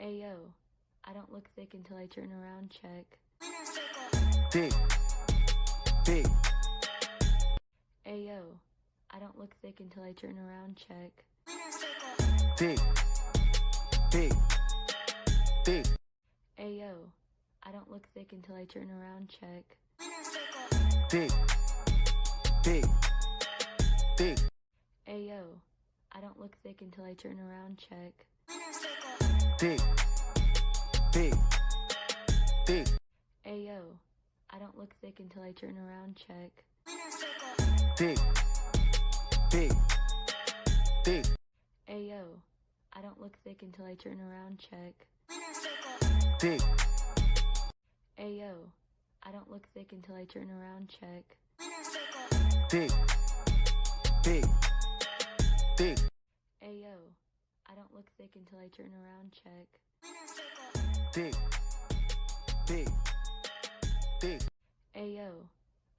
Ayo, I don't look thick until I turn around, check. Thick. Thick. Ayo, I don't look thick until I turn around, check. Thick. Thick. Thick. Ayo, I don't look thick until I turn around, check. Thick. Thick. Thick. Ayo, I don't look thick until I turn around, check. Thick. Thick. Thick. Ayo, I don't look thick until I turn around, check. Thick. Thick. Thick. Ayo, I don't look thick until I turn around, check. Thick. Ayo, I don't look thick until I turn around, check. Thick. Thick. Thick. Ayo, I don't look thick until I turn around, check. Thick. Thick. Thick. Ayo,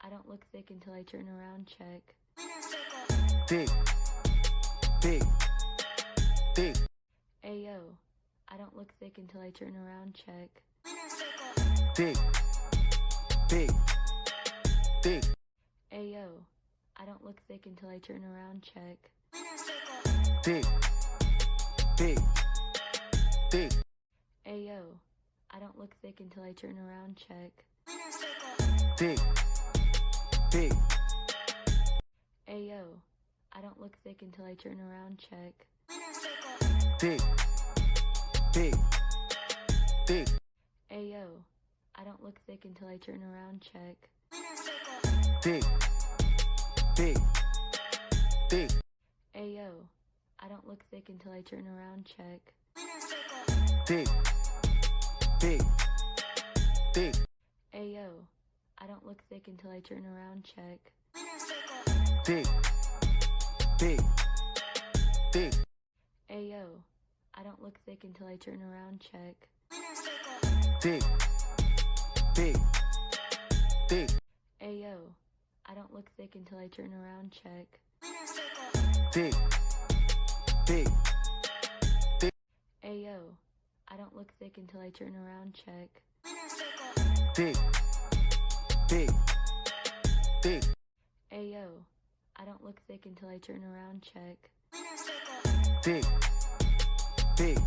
I don't look thick until I turn around, check. Thick. Thick. Thick. Ayo, I don't look thick until I turn around, check. Thick. Thick. Thick. Ayo, I don't look thick until I turn around, check. Thick. Thick. Thick. Ayo, I don't look thick until I turn around, check. Thick. Thick. Ayo, I don't look thick until I turn around, check. Thick. Thick. Thick. Ayo, I don't look thick until I turn around, check. Thick. Thick. Thick. Ayo, I don't look thick until I turn around, check. Thick. Thick. Thick. Ayo, I don't look thick until I turn around, check. Thick. Thick. Thick. Ayo, I don't look thick until I turn around, check. Thick. Thick. Thick. Ayo, I don't look thick until I turn around, check. Thick. Thick. Ayo, I don't look thick until I turn around, check. Thick. Thick. Thick. Ayo, I don't look thick until I turn around, check. Thick. Thick.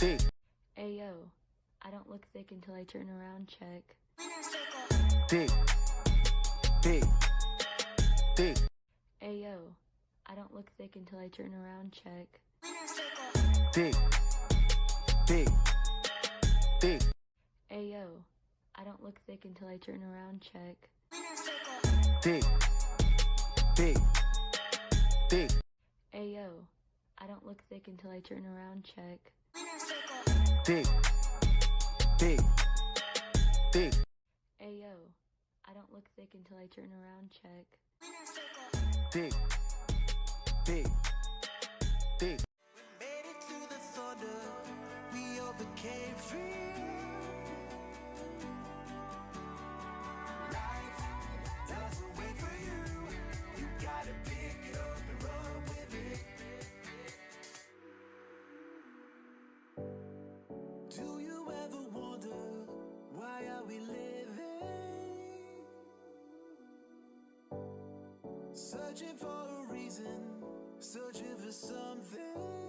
Thick. Ayo, I don't look thick until I turn around, check. Thick. Thick. Thick. Thick until I turn around, check. Thick. Thick. Thick. Ayo, I don't look thick until I turn around, check. Thick. Thick. Thick. Ayo, I don't look thick until I turn around, check. Thick. Thick. Thick. Ayo, I don't look thick until I turn around, check. Thick. Thick. Thick. Made it the thunder, we overcame fear. Life doesn't wait for you. You gotta pick it up and run with it. Do you ever wonder why are we living? Searching for a reason, searching for something.